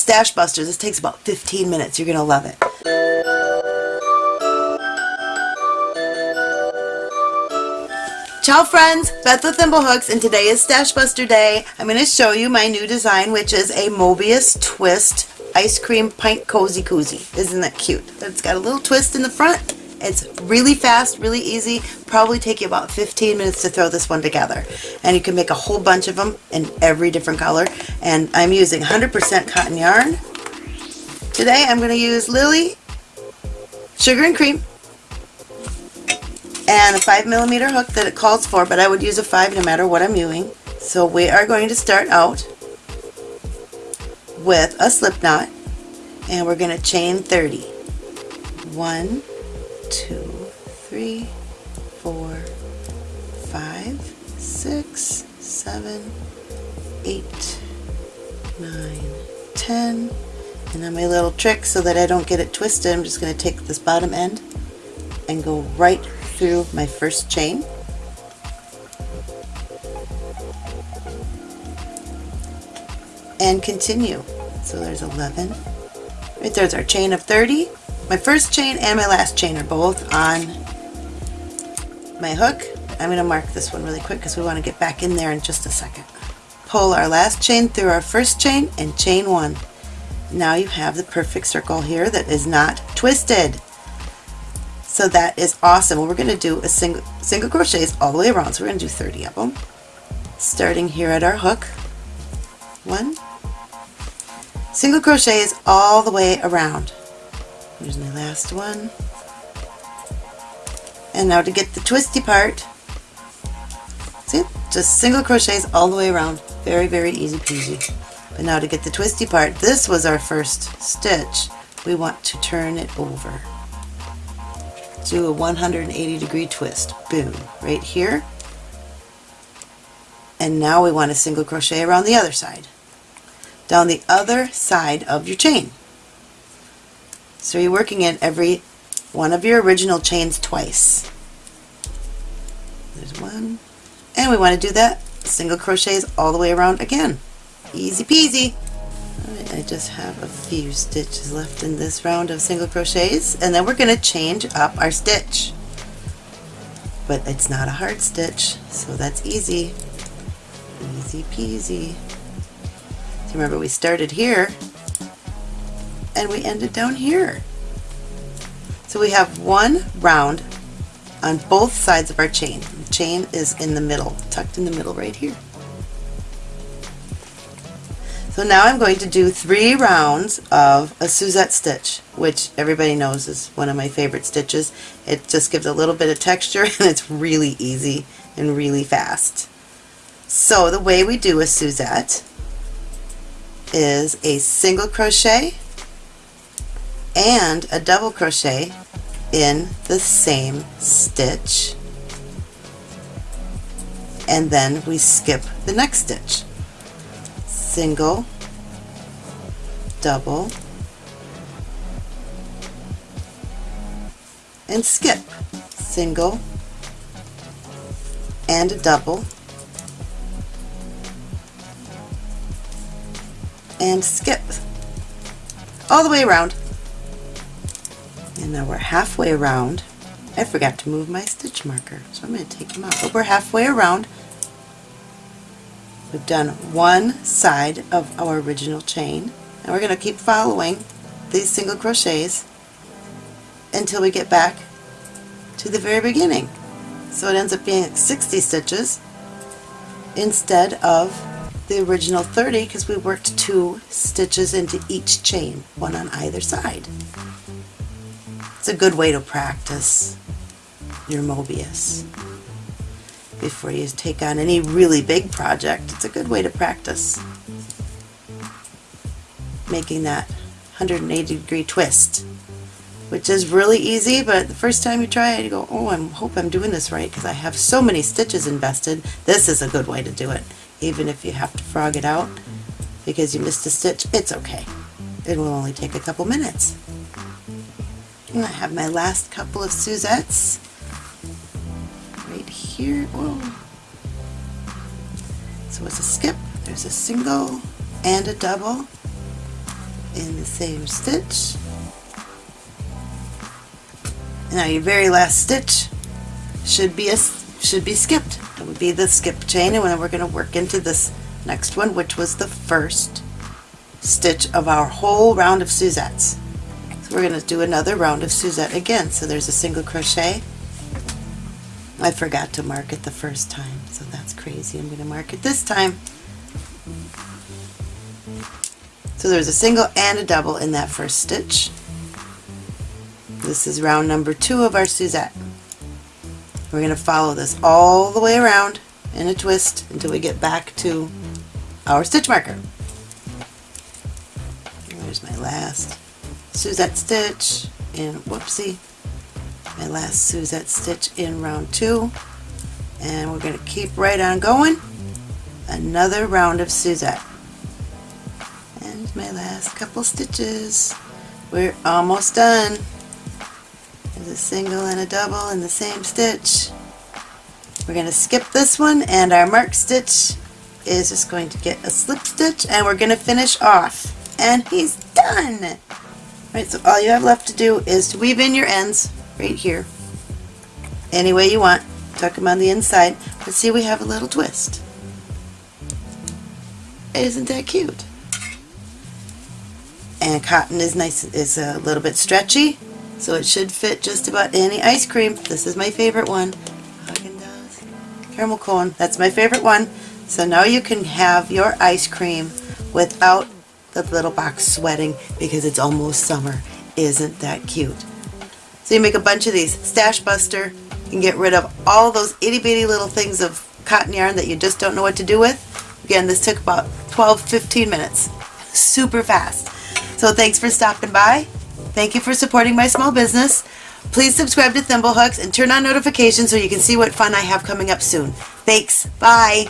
Stash Busters. This takes about 15 minutes. You're going to love it. Ciao friends, Beth with Thimblehooks and today is Stash Buster Day. I'm going to show you my new design which is a Mobius Twist Ice Cream Pint Cozy Koozie. Isn't that cute? It's got a little twist in the front. It's really fast, really easy. Probably take you about 15 minutes to throw this one together. And you can make a whole bunch of them in every different color. And I'm using 100% cotton yarn. Today I'm going to use Lily Sugar and Cream and a 5 millimeter hook that it calls for, but I would use a 5 no matter what I'm using. So we are going to start out with a slip knot and we're going to chain 30. 1, 2, 3, 4, 5, 6, 7, 8, 9, 10. And then my little trick so that I don't get it twisted, I'm just going to take this bottom end and go right through my first chain and continue. So there's 11. Right there's our chain of 30. My first chain and my last chain are both on my hook. I'm going to mark this one really quick because we want to get back in there in just a second. Pull our last chain through our first chain and chain one. Now you have the perfect circle here that is not twisted. So that is awesome. We're going to do a single, single crochets all the way around. So we're going to do 30 of them. Starting here at our hook. One. Single crochets all the way around. Here's my last one. And now to get the twisty part, see, just single crochets all the way around. Very, very easy peasy. But now to get the twisty part, this was our first stitch. We want to turn it over do a 180 degree twist. Boom, right here. And now we want a single crochet around the other side. Down the other side of your chain. So you're working in every one of your original chains twice. There's one. And we want to do that single crochets all the way around again. Easy peasy. I just have a few stitches left in this round of single crochets and then we're going to change up our stitch but it's not a hard stitch so that's easy easy peasy so remember we started here and we ended down here so we have one round on both sides of our chain the chain is in the middle tucked in the middle right here so now I'm going to do three rounds of a Suzette stitch, which everybody knows is one of my favorite stitches. It just gives a little bit of texture and it's really easy and really fast. So the way we do a Suzette is a single crochet and a double crochet in the same stitch and then we skip the next stitch single, double, and skip. Single and a double and skip all the way around. And now we're halfway around. I forgot to move my stitch marker, so I'm going to take him out. But we're halfway around We've done one side of our original chain and we're going to keep following these single crochets until we get back to the very beginning. So it ends up being 60 stitches instead of the original 30 because we worked two stitches into each chain, one on either side. It's a good way to practice your Mobius before you take on any really big project. It's a good way to practice making that 180 degree twist which is really easy but the first time you try it you go oh I hope I'm doing this right because I have so many stitches invested. This is a good way to do it even if you have to frog it out because you missed a stitch. It's okay. It will only take a couple minutes and I have my last couple of Suzettes right here. Whoa. So it's a skip, there's a single and a double, in the same stitch. Now your very last stitch should be a should be skipped. It would be the skip chain and then we're going to work into this next one which was the first stitch of our whole round of Suzettes. We're going to do another round of Suzette again. So there's a single crochet. I forgot to mark it the first time so that's crazy. I'm going to mark it this time. So there's a single and a double in that first stitch. This is round number two of our Suzette. We're going to follow this all the way around in a twist until we get back to our stitch marker. There's my last Suzette stitch and whoopsie, my last Suzette stitch in round two. And we're going to keep right on going. Another round of Suzette. And my last couple stitches. We're almost done. There's a single and a double in the same stitch. We're going to skip this one and our mark stitch is just going to get a slip stitch and we're going to finish off. And he's done! Right, so all you have left to do is to weave in your ends right here. Any way you want. Tuck them on the inside. But see we have a little twist. Isn't that cute? And cotton is nice, is a little bit stretchy so it should fit just about any ice cream. This is my favorite one. Caramel cone. That's my favorite one. So now you can have your ice cream without the little box sweating because it's almost summer. Isn't that cute? So you make a bunch of these. Stash Buster. and get rid of all those itty bitty little things of cotton yarn that you just don't know what to do with. Again, this took about 12-15 minutes. Super fast. So thanks for stopping by. Thank you for supporting my small business. Please subscribe to Thimblehooks and turn on notifications so you can see what fun I have coming up soon. Thanks. Bye.